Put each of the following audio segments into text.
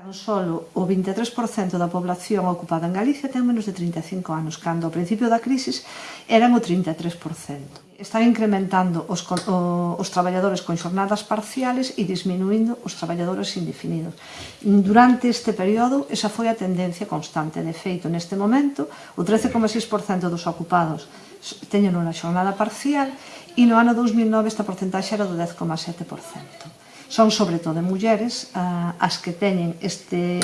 Tan solo o 23% da población ocupada en Galicia ten menos de 35 anos, cando ao principio da crisis eran o 33%. Están incrementando os, o, os traballadores con xornadas parciales e disminuindo os traballadores indefinidos. Durante este período, esa foi a tendencia constante. De feito, neste momento, o 13,6% dos ocupados teñen unha xornada parcial e no ano 2009 esta porcentaxe era do 10,7% son sobre todo mulleres a, as que teñen este,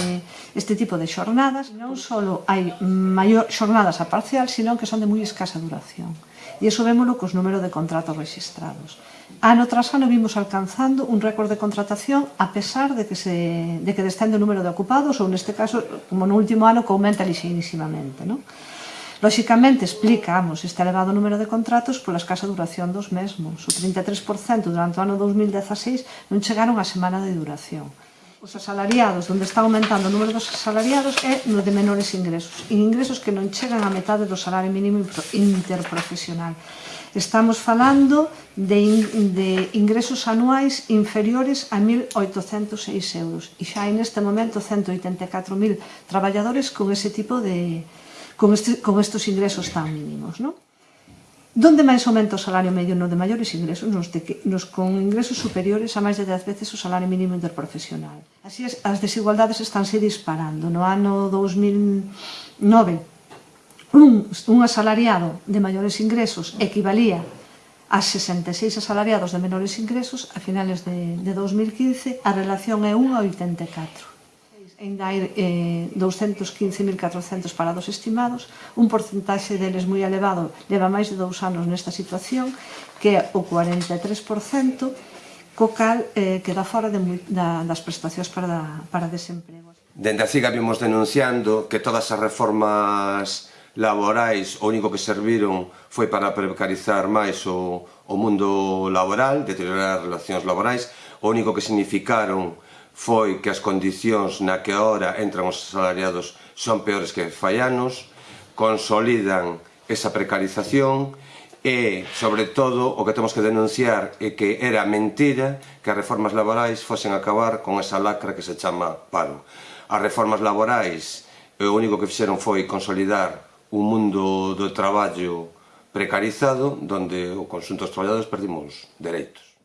este tipo de xornadas. Non só hai maior xornadas a parcial, sino que son de moi escasa duración. E iso vémolo cos número de contratos registrados. Ano tras ano vimos alcanzando un récord de contratación a pesar de que, se, de que descende o número de ocupados ou neste caso, como no último ano, que aumenta lixeinísimamente. Non? Lóxicamente, explicamos este elevado número de contratos pola escasa duración dos mesmos. O 33% durante o ano 2016 non chegaron a semana de duración. Os asalariados, onde está aumentando o número dos asalariados, é no de menores ingresos. Ingresos que non chegan a metade do salario mínimo interprofesional. Estamos falando de, in, de ingresos anuais inferiores a 1.806 euros e xa hai neste momento 184.000 traballadores con ese tipo de, con, este, con estos ingresos tan mínimos. ¿no? Donde máis aumenta o salario medio no de maiores ingresos, nos, de que, nos con ingresos superiores a máis de 10 veces o salario mínimo interprofesional. Así es, as desigualdades estánse disparando. No ano 2009, un, un asalariado de maiores ingresos equivalía a 66 asalariados de menores ingresos a finales de, de 2015, a relación é 1 a 84 ainda hai eh, 215.400 parados estimados, un porcentaxe deles moi elevado leva máis de dous anos nesta situación, que é o 43%, co cal eh, queda fora de, da, das prestacións para, para desemprego. Dende a CIGA vimos denunciando que todas as reformas laborais o único que serviron foi para precarizar máis o, o mundo laboral, deteriorar as relacións laborais, o único que significaron foi que as condicións na que ahora entran os asalariados son peores que fai anos, consolidan esa precarización e, sobre todo, o que temos que denunciar é que era mentira que as reformas laborais fosen acabar con esa lacra que se chama paro. As reformas laborais o único que fixeron foi consolidar un mundo do traballo precarizado donde o consunto dos traballadores perdimos dereitos.